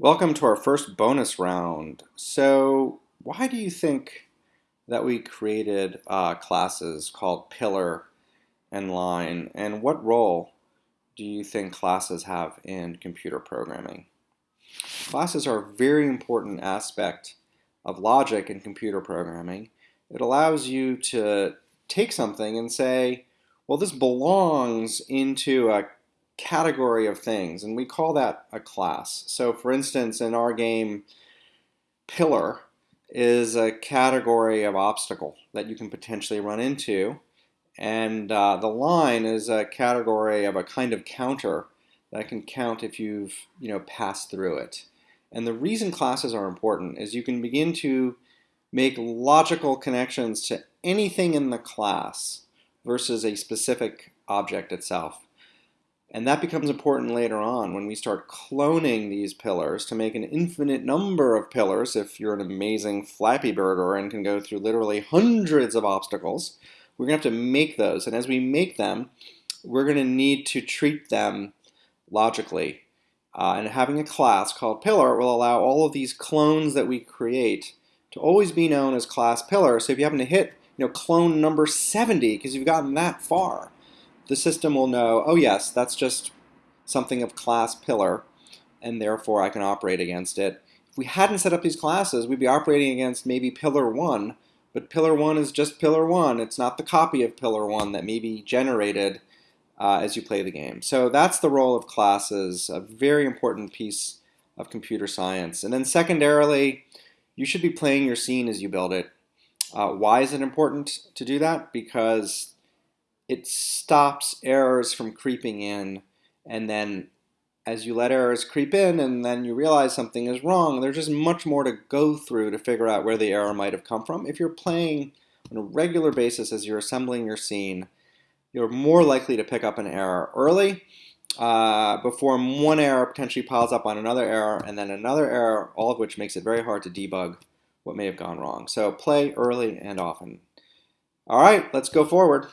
Welcome to our first bonus round. So why do you think that we created uh, classes called pillar and line and what role do you think classes have in computer programming? Classes are a very important aspect of logic in computer programming. It allows you to take something and say, well, this belongs into a category of things, and we call that a class. So for instance, in our game, pillar is a category of obstacle that you can potentially run into, and uh, the line is a category of a kind of counter that can count if you've you know passed through it. And the reason classes are important is you can begin to make logical connections to anything in the class versus a specific object itself. And that becomes important later on when we start cloning these pillars to make an infinite number of pillars if you're an amazing Flappy Birder and can go through literally hundreds of obstacles. We're going to have to make those. And as we make them, we're going to need to treat them logically. Uh, and having a class called pillar will allow all of these clones that we create to always be known as class pillar. So if you happen to hit you know, clone number 70 because you've gotten that far, the system will know, oh yes, that's just something of class pillar, and therefore I can operate against it. If we hadn't set up these classes, we'd be operating against maybe pillar 1, but pillar 1 is just pillar 1. It's not the copy of pillar 1 that may be generated uh, as you play the game. So that's the role of classes, a very important piece of computer science. And then secondarily, you should be playing your scene as you build it. Uh, why is it important to do that? Because it stops errors from creeping in and then as you let errors creep in and then you realize something is wrong, there's just much more to go through to figure out where the error might have come from. If you're playing on a regular basis as you're assembling your scene, you're more likely to pick up an error early uh, before one error potentially piles up on another error and then another error, all of which makes it very hard to debug what may have gone wrong. So play early and often. All right, let's go forward.